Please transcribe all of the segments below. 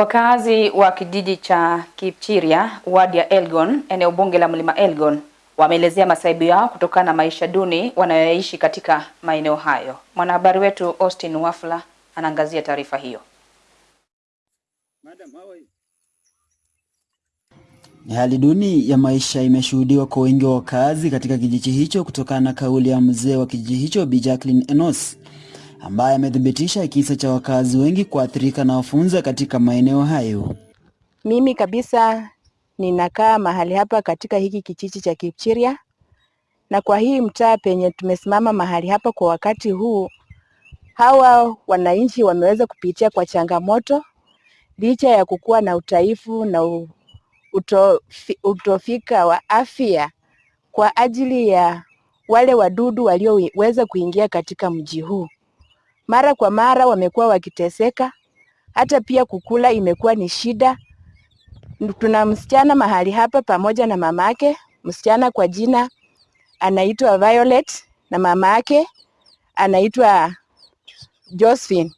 Wakazi wa kijiji cha Kipchiria, wadi ya Elgon, eneo bunge la Mlima Elgon, wameelezea masaibu yao kutokana na maisha duni wanayoishi katika maeneo hayo. Mwanahabari wetu Austin Wafula anaangazia taarifa hiyo. Ni hali duni ya maisha imeshuhudiwa kwa wengi wa wakazi katika kijiji hicho kutokana na kauli ya mzee wa kijiji hicho Bi Jacqueline Enos ambaye amethibitisha kisa cha wakazi wengi kuathirika na wafunza katika maeneo hayo. Mimi kabisa ninakaa mahali hapa katika hiki kijiji cha Kipchiria, na kwa hii mtaa penye tumesimama mahali hapa kwa wakati huu, hawa wananchi wameweza kupitia kwa changamoto licha ya kukuwa na utaifu na utofi, utofika wa afya kwa ajili ya wale wadudu walioweza kuingia katika mji huu. Mara kwa mara wamekuwa wakiteseka, hata pia kukula imekuwa ni shida. Tuna msichana mahali hapa pamoja na mamake, msichana kwa jina anaitwa Violet na mamake anaitwa Josephine.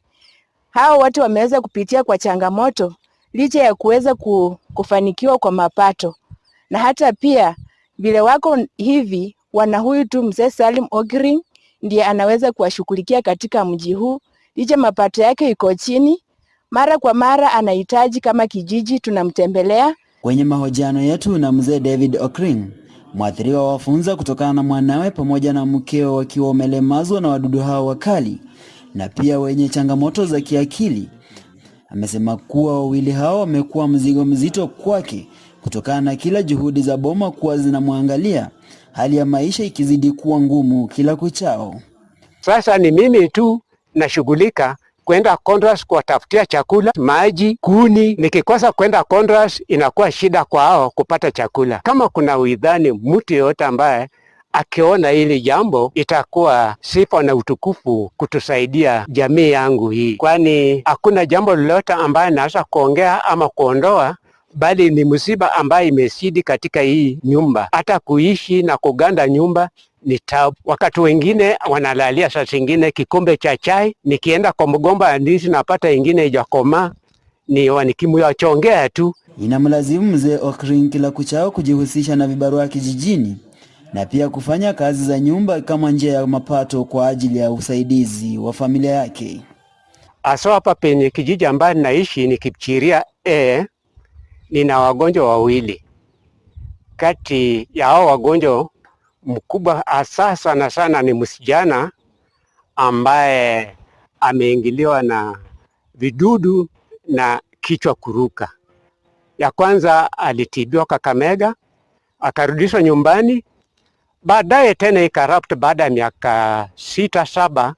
Hao wote wameweza kupitia kwa changamoto licha ya kuweza kufanikiwa kwa mapato, na hata pia vile wako hivi, wana huyu tu mzee Salim Ogring ndiye anaweza kuwashughulikia katika mji huu, licha mapato yake iko chini. Mara kwa mara anahitaji kama kijiji tunamtembelea. Kwenye mahojiano yetu na mzee David Okring, mwathiriwa wa wafunza kutokana na mwanawe pamoja na mkeo wakiwa wamelemazwa na wadudu hao wakali na pia wenye changamoto za kiakili, amesema kuwa wawili hao wamekuwa mzigo mzito kwake kutokana na kila juhudi za boma kuwa zinamwangalia, hali ya maisha ikizidi kuwa ngumu kila kuchao. Sasa ni mimi tu nashughulika kwenda Kondras kuwatafutia chakula, maji, kuni. Nikikosa kwenda Kondras inakuwa shida kwao kupata chakula. Kama kuna uidhani mtu yeyote ambaye akiona hili jambo itakuwa sifa na utukufu kutusaidia jamii yangu hii, kwani hakuna jambo lolote ambaye naweza kuongea ama kuondoa, bali ni msiba ambaye imesidi katika hii nyumba. Hata kuishi na kuganda nyumba ni tabu. Wakati wengine wanalalia saa zingine kikombe cha chai, nikienda kwa mgomba ya ndizi napata ingine ijakomaa, ni wanikimuyachongea tu. Inamlazimu mzee Okrin kila kuchao kujihusisha na vibarua kijijini na pia kufanya kazi za nyumba kama njia ya mapato kwa ajili ya usaidizi wa familia yake. Aso hapa penye kijiji ambaye naishi ni Kipchiria e, nina wagonjwa wawili. Kati ya hao wagonjwa mkubwa hasa sana sana ni msijana ambaye ameingiliwa na vidudu na kichwa kuruka. Ya kwanza alitibiwa Kakamega, akarudishwa nyumbani baadaye tena ikarapt. Baada ya miaka sita saba,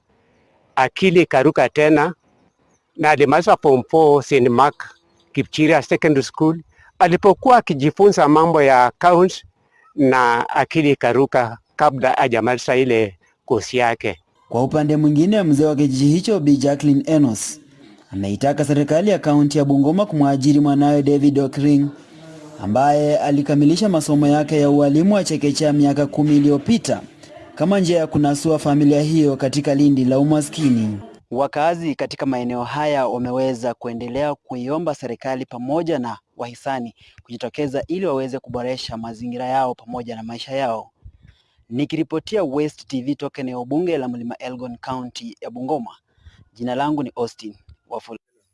akili ikaruka tena, na alimaliza 4 St Kipchiria Secondary School. Alipokuwa akijifunza mambo ya accounts na akili ikaruka kabla hajamaliza ile kosi yake. Kwa upande mwingine, mzee wa kijiji hicho Bi Jacqueline Enos ameitaka serikali ya kaunti ya Bungoma kumwajiri mwanawe David Okring ambaye alikamilisha masomo yake ya ualimu wa chekechea miaka kumi iliyopita kama njia ya kunasua familia hiyo katika lindi la umaskini. Wakazi katika maeneo haya wameweza kuendelea kuiomba serikali pamoja na wahisani kujitokeza ili waweze kuboresha mazingira yao pamoja na maisha yao. Nikiripotia West TV toka eneo bunge la Mlima Elgon, kaunti ya Bungoma. Jina langu ni Austin Wafula.